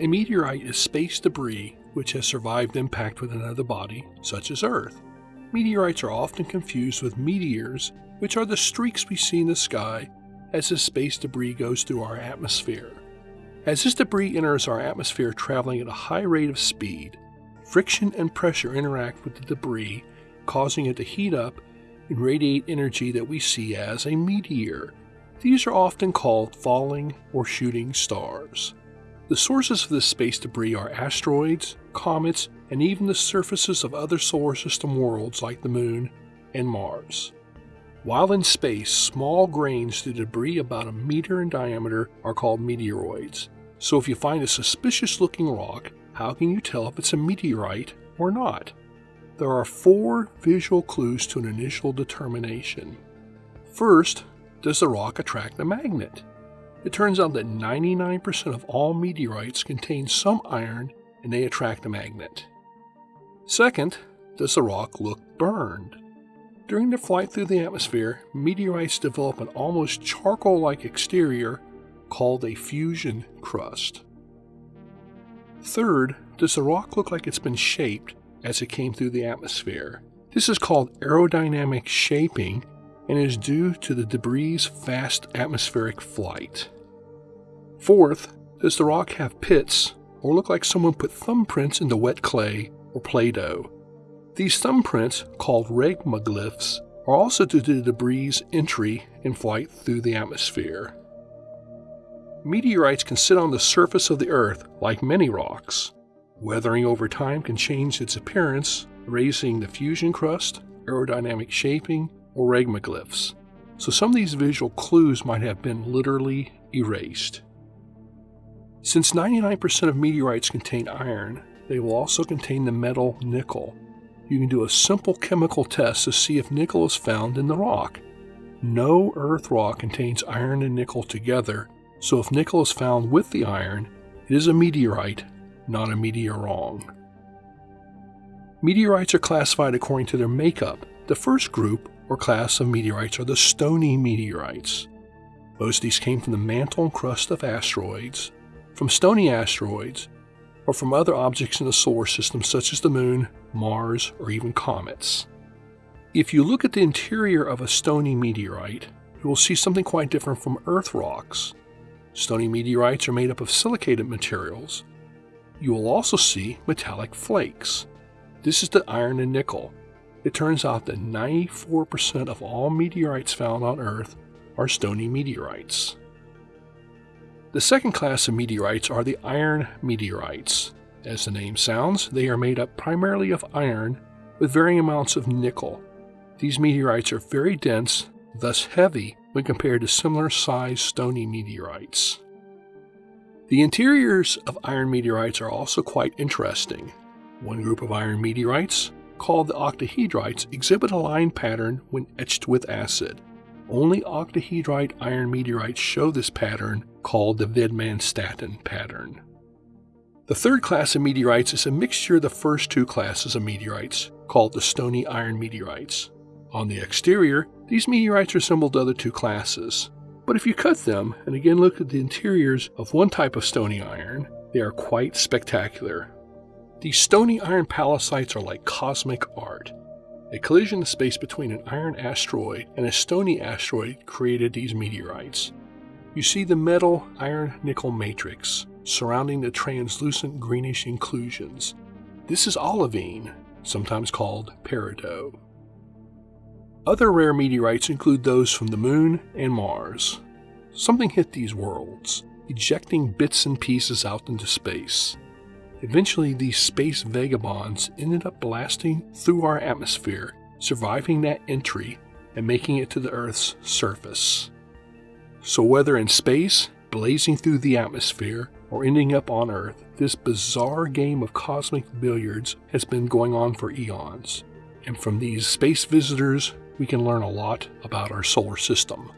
A meteorite is space debris which has survived impact with another body, such as Earth. Meteorites are often confused with meteors, which are the streaks we see in the sky as the space debris goes through our atmosphere. As this debris enters our atmosphere traveling at a high rate of speed, friction and pressure interact with the debris, causing it to heat up and radiate energy that we see as a meteor. These are often called falling or shooting stars. The sources of this space debris are asteroids, comets, and even the surfaces of other solar system worlds like the Moon and Mars. While in space, small grains to debris about a meter in diameter are called meteoroids. So if you find a suspicious looking rock, how can you tell if it's a meteorite or not? There are four visual clues to an initial determination. First, does the rock attract a magnet? It turns out that 99% of all meteorites contain some iron and they attract a magnet. Second, does the rock look burned? During their flight through the atmosphere, meteorites develop an almost charcoal like exterior called a fusion crust. Third, does the rock look like it's been shaped as it came through the atmosphere? This is called aerodynamic shaping and is due to the debris' fast atmospheric flight. Fourth, does the rock have pits or look like someone put thumbprints into wet clay or Play Doh? These thumbprints, called regmaglyphs, are also due to the debris' entry and flight through the atmosphere. Meteorites can sit on the surface of the Earth like many rocks. Weathering over time can change its appearance, raising the fusion crust, aerodynamic shaping, or regmaglyphs, so some of these visual clues might have been literally erased. Since 99% of meteorites contain iron, they will also contain the metal nickel. You can do a simple chemical test to see if nickel is found in the rock. No earth rock contains iron and nickel together, so if nickel is found with the iron, it is a meteorite, not a meteorwrong. Meteorites are classified according to their makeup. The first group or class of meteorites are the stony meteorites. Most of these came from the mantle and crust of asteroids, from stony asteroids, or from other objects in the solar system such as the Moon, Mars, or even comets. If you look at the interior of a stony meteorite, you will see something quite different from Earth rocks. Stony meteorites are made up of silicated materials. You will also see metallic flakes. This is the iron and nickel, it turns out that 94% of all meteorites found on Earth are stony meteorites. The second class of meteorites are the iron meteorites. As the name sounds, they are made up primarily of iron with varying amounts of nickel. These meteorites are very dense, thus heavy when compared to similar sized stony meteorites. The interiors of iron meteorites are also quite interesting. One group of iron meteorites called the octahedrites exhibit a line pattern when etched with acid. Only octahedrite iron meteorites show this pattern, called the Widmanstätten pattern. The third class of meteorites is a mixture of the first two classes of meteorites, called the stony iron meteorites. On the exterior, these meteorites resemble the other two classes. But if you cut them and again look at the interiors of one type of stony iron, they are quite spectacular. These stony iron pallasites are like cosmic art. A collision in space between an iron asteroid and a stony asteroid created these meteorites. You see the metal iron nickel matrix surrounding the translucent greenish inclusions. This is olivine, sometimes called peridot. Other rare meteorites include those from the Moon and Mars. Something hit these worlds, ejecting bits and pieces out into space. Eventually, these space vagabonds ended up blasting through our atmosphere, surviving that entry and making it to the Earth's surface. So, whether in space, blazing through the atmosphere, or ending up on Earth, this bizarre game of cosmic billiards has been going on for eons. And from these space visitors, we can learn a lot about our solar system.